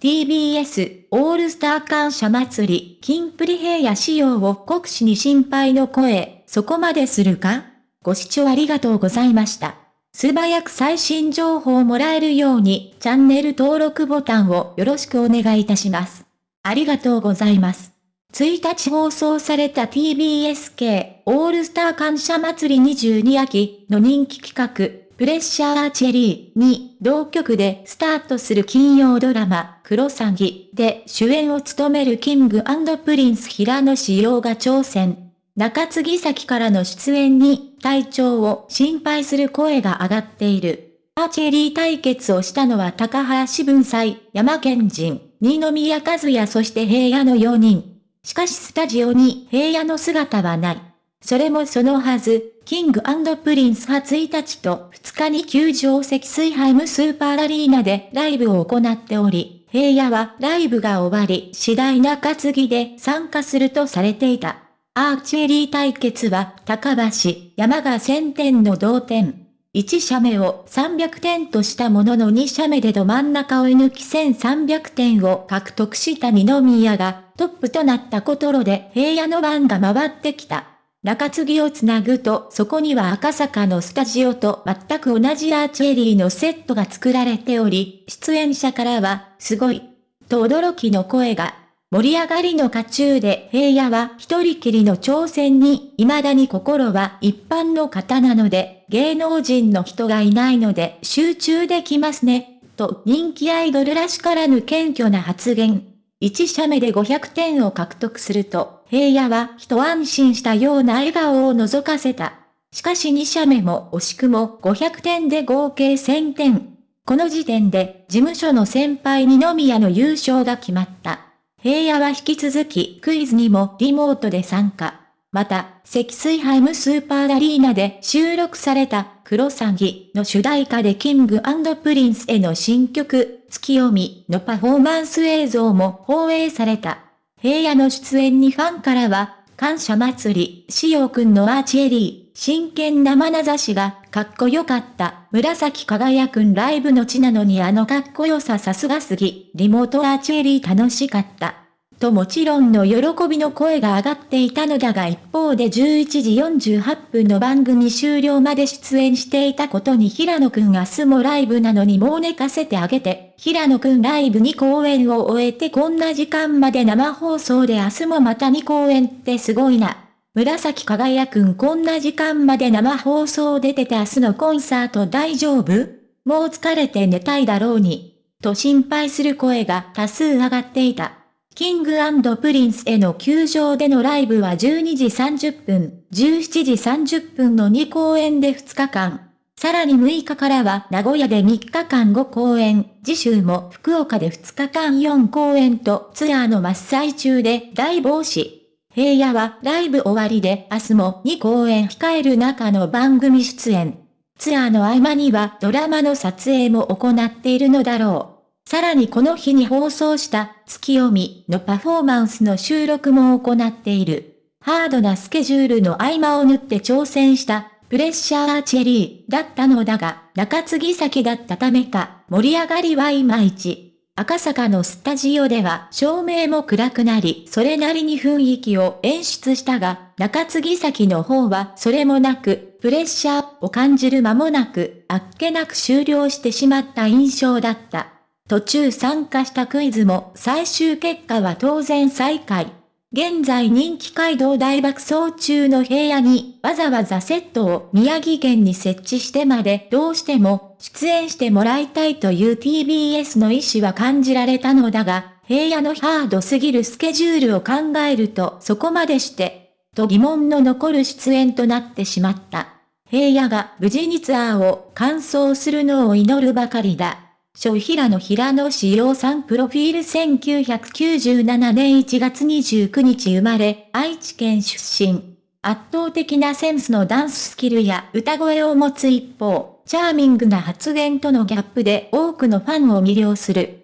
TBS オールスター感謝祭り、金プリ平野仕様を国士に心配の声、そこまでするか？ご視聴ありがとうございました。素早く最新情報をもらえるように、チャンネル登録ボタンをよろしくお願いいたします。ありがとうございます。1日放送された TBS 系オールスター感謝祭り22秋の人気企画、プレッシャーアーチェリーに同局でスタートする金曜ドラマ、クロサギで主演を務めるキングプリンス平野紫耀が挑戦。中継ぎ先からの出演に体調を心配する声が上がっている。アーチェリー対決をしたのは高橋文哉、山崎賢人、二宮和也そして平野の4人。しかしスタジオに平野の姿はない。それもそのはず、キングプリンスは1日と2日に宮城積水ハイムスーパーアリーナでライブを行っており、平野はライブが終わり次第中継ぎで参加するとされていた。アーチェリー対決は高橋、山が1000点の同点。1射目を300点としたものの2射目でど真ん中を射抜き1300点を獲得した二宮がトップとなったことろで平野の番が回ってきた。中継ぎをつなぐとそこには赤坂のスタジオと全く同じアーチェリーのセットが作られており、出演者からは、すごい、と驚きの声が。盛り上がりの渦中で平野は一人きりの挑戦に、未だに心は一般の方なので、芸能人の人がいないので集中できますね、と人気アイドルらしからぬ謙虚な発言。1射目で500点を獲得すると、平野は一安心したような笑顔を覗かせた。しかし2射目も惜しくも500点で合計1000点。この時点で事務所の先輩二宮の優勝が決まった。平野は引き続きクイズにもリモートで参加。また、積水ハイムスーパーアリーナで収録されたクロサギの主題歌でキングプリンスへの新曲、ツキヨミのパフォーマンス映像も放映された。平野の出演にファンからは、感謝祭り、紫耀くんのアーチェリー、真剣な眼差しが、かっこよかった。紫耀くんライブの地なのにあのかっこよささすがすぎ、リモートアーチェリー楽しかった。ともちろんの喜びの声が上がっていたのだが一方で11時48分の番組終了まで出演していたことに平野くん明日もライブなのにもう寝かせてあげて、平野くんライブ2公演を終えてこんな時間まで生放送で明日もまた2公演ってすごいな。紫輝くんこんな時間まで生放送出てて明日のコンサート大丈夫？もう疲れて寝たいだろうに。と心配する声が多数上がっていた。キングプリンスへの宮城でのライブは12時30分、17時30分の2公演で2日間。さらに6日からは名古屋で3日間5公演、次週も福岡で2日間4公演とツアーの真っ最中で大忙し。平野はライブ終わりで明日も2公演控える中の番組出演。ツアーの合間にはドラマの撮影も行っているのだろう。さらにこの日に放送した月読みのパフォーマンスの収録も行っている。ハードなスケジュールの合間を縫って挑戦したプレッシャーアーチェリーだったのだが、中継ぎ先だったためか、盛り上がりはいまいち。赤坂のスタジオでは照明も暗くなり、それなりに雰囲気を演出したが、中継ぎ先の方はそれもなく、プレッシャーを感じる間もなく、あっけなく終了してしまった印象だった。途中参加したクイズも最終結果は当然最下位。現在人気街道大爆走中の平野にわざわざセットを宮城県に設置してまでどうしても出演してもらいたいという TBS の意思は感じられたのだが、平野のハードすぎるスケジュールを考えるとそこまでして、と疑問の残る出演となってしまった。平野が無事にツアーを完走するのを祈るばかりだ。小平野平野志陽さんプロフィール1997年1月29日生まれ、愛知県出身。圧倒的なセンスのダンススキルや歌声を持つ一方、チャーミングな発言とのギャップで多くのファンを魅了する。